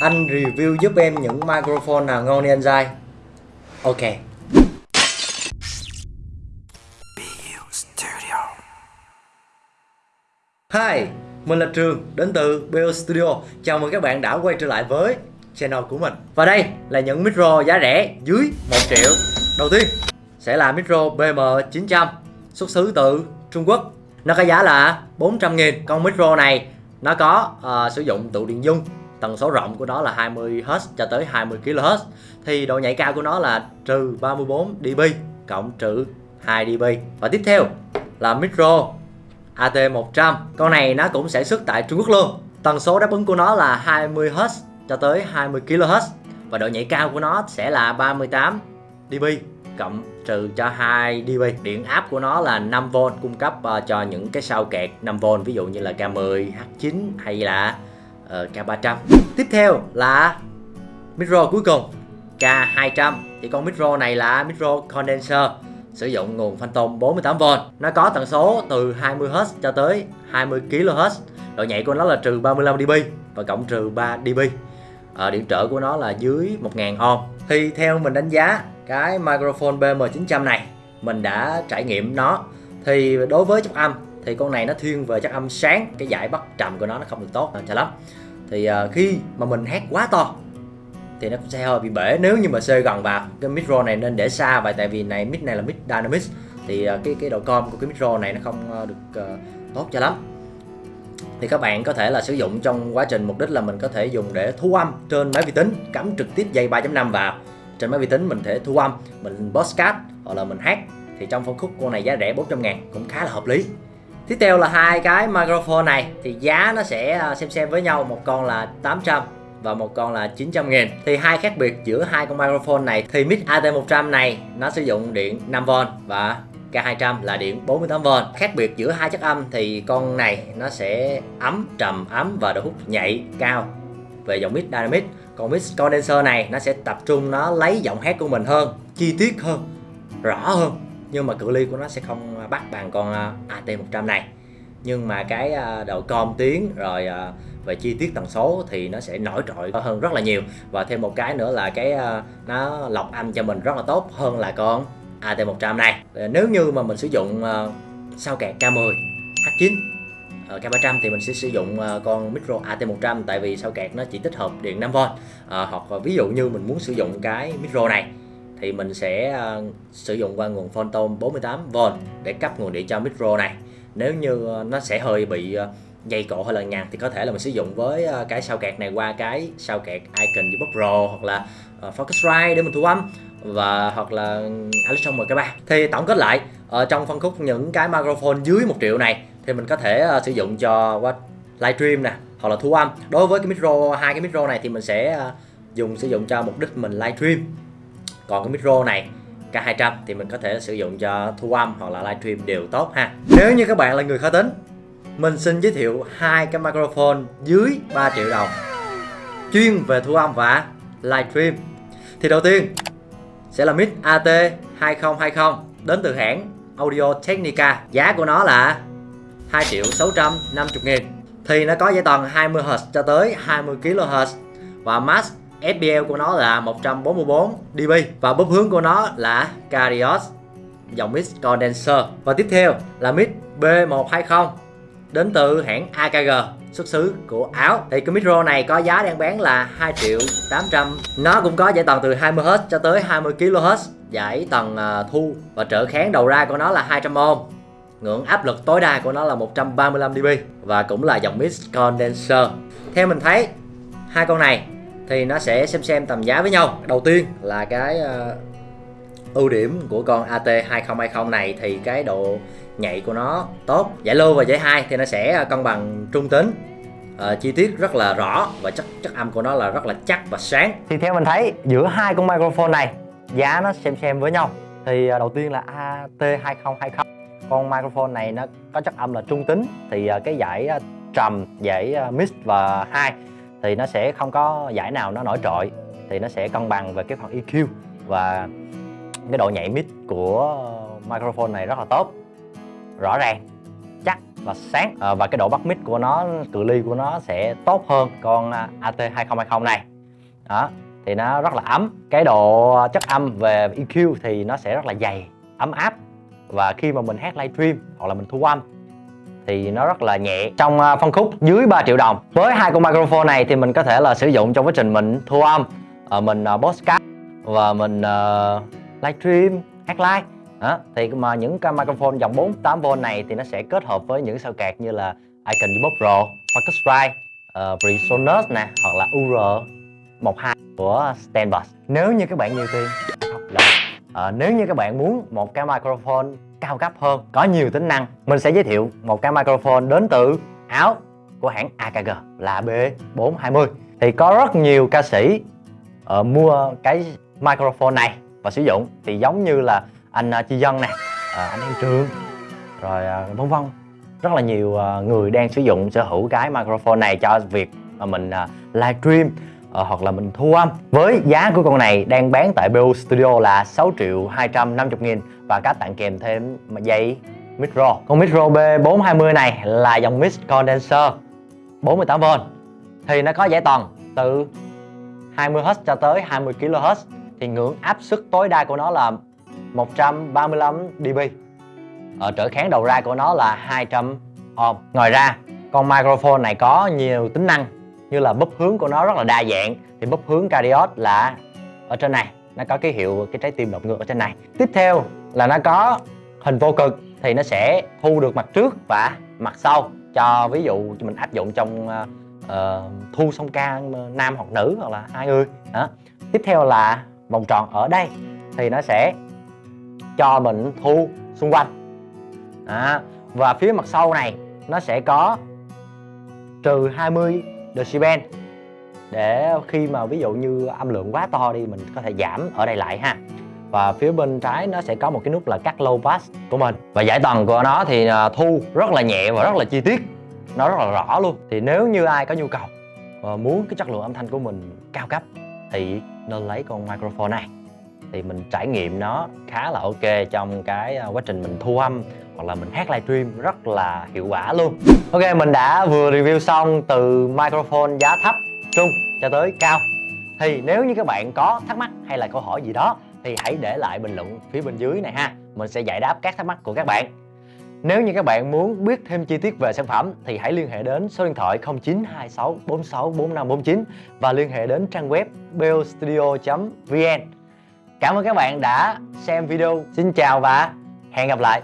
Anh review giúp em những microphone nào ngon đi anh dai Ok. Hi, mình là Trường, đến từ BO Studio. Chào mừng các bạn đã quay trở lại với channel của mình. Và đây là những micro giá rẻ dưới 1 triệu. Đầu tiên sẽ là micro BM900 xuất xứ từ Trung Quốc. Nó có giá là 400 nghìn. Con micro này nó có uh, sử dụng tụ điện dung tần số rộng của nó là 20Hz cho tới 20kHz thì độ nhạy cao của nó là trừ 34 dB cộng trừ 2 dB. Và tiếp theo là micro AT100 con này nó cũng sẽ xuất tại Trung Quốc luôn. Tần số đáp ứng của nó là 20Hz cho tới 20kHz và độ nhạy cao của nó sẽ là 38 dB cộng trừ cho 2 dB. Điện áp của nó là 5V cung cấp uh, cho những cái sao kẹt 5V ví dụ như là K10 H9 hay là Ờ, uh, K300 tiếp theo là micro cuối cùng. K200 thì con micro này là micro condenser sử dụng nguồn phantom 48V nó có tần số từ 20Hz cho tới 20kHz độ nhạy của nó là trừ 35 dB và cộng trừ 3 dB à, điện trở của nó là dưới 1000 ohm. Thì theo mình đánh giá cái microphone BM900 này mình đã trải nghiệm nó. Thì đối với chất âm thì con này nó thiên về chất âm sáng cái giải bắt trầm của nó nó không được tốt cho lắm thì uh, khi mà mình hát quá to thì nó cũng sẽ hơi bị bể. Nếu như mà xê gần vào cái micro này nên để xa vậy tại vì này mic này là mic Dynamics thì uh, cái cái độ com của cái micro này nó không uh, được uh, tốt cho lắm. Thì các bạn có thể là sử dụng trong quá trình mục đích là mình có thể dùng để thu âm trên máy vi tính cắm trực tiếp dây 3.5 vào. Trên máy vi tính mình thể thu âm mình podcast hoặc là mình hát. Thì trong phân khúc con này giá rẻ 400 ngàn cũng khá là hợp lý tiếp theo là hai cái microphone này. Thì giá nó sẽ à, xem xem với nhau. Một con là 800 và một con là 900 nghìn. Thì hai khác biệt giữa hai con microphone này. Thì mic AT100 này, nó sử dụng điện 5V và K200 là điện 48V khác biệt giữa hai chất âm, thì con này nó sẽ ấm, trầm, ấm và độ hút nhạy cao về dòng mic Dynamic. Còn mic condenser này, nó sẽ tập trung, nó lấy giọng hát của mình hơn, chi tiết hơn, rõ hơn nhưng mà cự ly của nó sẽ không bắt bằng con à, AT100 này. Nhưng mà cái à, độ com tiếng rồi à, về chi tiết tần số thì nó sẽ nổi trội hơn rất là nhiều. Và thêm một cái nữa là cái nó lọc âm cho mình rất là tốt hơn là con AT100 này. Nếu như mà mình sử dụng sao kẹt? K10 H9 K300 thì mình sẽ sử dụng con micro AT100 tại vì sao kẹt nó chỉ tích hợp điện 5V à, ờ, hoặc ví dụ như mình muốn sử dụng cái micro này thì mình sẽ uh, sử dụng qua nguồn Phantom 48V để cấp nguồn điện cho micro này. Nếu như uh, nó sẽ hơi bị ờ, uh, dây cổ hơi là nhạt thì có thể là mình sử dụng với uh, cái sao kẹt này qua cái sao kẹt Icon Ubus Pro hoặc là uh, Focusrite để mình thu âm và hoặc là ừ, Alexa MK3 thì tổng kết lại ở trong phân khúc những cái microphone dưới 1 triệu này thì mình có thể uh, sử dụng cho qua livestream nè hoặc là thu âm. Đối với cái micro hai cái micro này thì mình sẽ uh, dùng sử dụng cho mục đích mình livestream còn cái micro này K200 thì mình có thể sử dụng cho thu âm hoặc là livestream đều tốt ha. Nếu như các bạn là người khó tính, mình xin giới thiệu hai cái microphone dưới 3 triệu đồng. Chuyên về thu âm và livestream. Thì đầu tiên, sẽ là mic AT2020 đến từ hãng Audio Technica. Giá của nó là 2 triệu 650 nghìn. Thì nó có dây tần 20Hz cho tới 20kHz và max FPL của nó là 144 dB và búp hướng của nó là Carios dòng mix condenser. Và tiếp theo là mix B120 đến từ hãng AKG xuất xứ của Áo. Thì cái micro này có giá đang bán là 2 triệu 800 nó cũng có giải tần từ 20Hz cho tới 20kHz giải tần à, thu. Và trở kháng đầu ra của nó là 200 ohm ngưỡng áp lực tối đa của nó là 135 dB và cũng là dòng mix condenser. Theo mình thấy, hai con này thì nó sẽ xem xem tầm giá với nhau. Đầu tiên là cái uh, ưu điểm của con AT2020 này thì cái độ nhạy của nó tốt. Giải lô và giải hai thì nó sẽ ờ, cân bằng trung tính. Uh, chi tiết rất là rõ và chất chất âm của nó là rất là chắc và sáng. Thì theo mình thấy giữa hai con microphone này giá nó xem xem với nhau. Thì uh, đầu tiên là AT2020 con microphone này nó có chất âm là trung tính. Thì uh, cái giải uh, trầm giải uh, mix và hai thì nó sẽ không có giải nào nó nổi trội thì nó sẽ cân bằng về cái phần EQ và cái độ nhạy mid của microphone này rất là tốt. Rõ ràng chắc và sáng à, và cái độ bắt mic của nó cự ly của nó sẽ tốt hơn con à, AT2020 này. Đó thì nó rất là ấm. Cái độ chất âm về EQ thì nó sẽ rất là dày ấm áp. Và khi mà mình hát livestream hoặc là mình thu âm thì nó rất là nhẹ. Trong à, phân khúc dưới 3 triệu đồng với hai con microphone này thì mình có thể là sử dụng trong quá trình mình thu âm. Ờ, mình à, podcast và mình ờ, livestream hát live. Đó. thì mà những cái microphone dòng 48V này thì nó sẽ kết hợp với những sao kẹt như là Icon Depot Pro, Focusrite, uh, ờ, Presonus nè hoặc là UR12 của Stanbus. Nếu như các bạn nhiều tiền uh, nếu như các bạn muốn một cái microphone cao cấp hơn có nhiều tính năng. Mình sẽ giới thiệu một cái microphone đến từ Áo của hãng AKG là B420 thì có rất nhiều ca sĩ uh, mua cái microphone này và sử dụng. Thì giống như là anh uh, Chi Dân nè uh, ờ, anh Em Trường rồi uh, vân vân. Rất là nhiều uh, người đang sử dụng sở hữu cái microphone này cho việc mà mình uh, livestream uh, hoặc là mình thu âm. Với giá của con này đang bán tại BU Studio là 6 triệu 250 nghìn và các tặng kèm thêm dây micro con micro B420 này là dòng mix condenser 48V thì nó có giải toàn từ 20Hz cho tới 20 kHz thì ngưỡng áp suất tối đa của nó là 135 dB. Ở trở kháng đầu ra của nó là 200 ohm. Ngoài ra con microphone này có nhiều tính năng như là búp hướng của nó rất là đa dạng. Thì búp hướng Cariot là ở trên này nó có cái hiệu cái trái tim đột ngược ở trên này. Tiếp theo là nó có hình vô cực thì nó sẽ thu được mặt trước và mặt sau. Cho ví dụ mình áp dụng trong uh, thu song ca ờ, nam hoặc nữ hoặc là hai người. Đó. tiếp theo là vòng tròn ở đây thì nó sẽ cho mình thu xung quanh. Đó. và phía mặt sau này nó sẽ có trừ 20 decibel để khi mà ví dụ như âm lượng quá to đi, mình có thể giảm ở đây lại ha. Và phía bên trái nó sẽ có một cái nút là cắt low pass của mình. Và giải tầng của nó thì à, thu rất là nhẹ và rất là chi tiết. Nó rất là rõ luôn. Thì nếu như ai có nhu cầu và muốn cái chất lượng âm thanh của mình cao cấp thì nên lấy con microphone này. Thì mình trải nghiệm nó khá là ok trong cái à, quá trình mình thu âm hoặc là mình hát livestream rất là hiệu quả luôn. Ok mình đã vừa review xong từ microphone giá thấp, trung cho tới cao. Thì nếu như các bạn có thắc mắc hay là câu hỏi gì đó thì hãy để lại bình luận phía bên dưới này ha. Mình sẽ giải đáp các thắc mắc của các bạn. Nếu như các bạn muốn biết thêm chi tiết về sản phẩm thì hãy liên hệ đến số điện thoại 0926 46 4549 và liên hệ đến trang web beostudio.vn Cảm ơn các bạn đã xem video. Xin chào và hẹn gặp lại.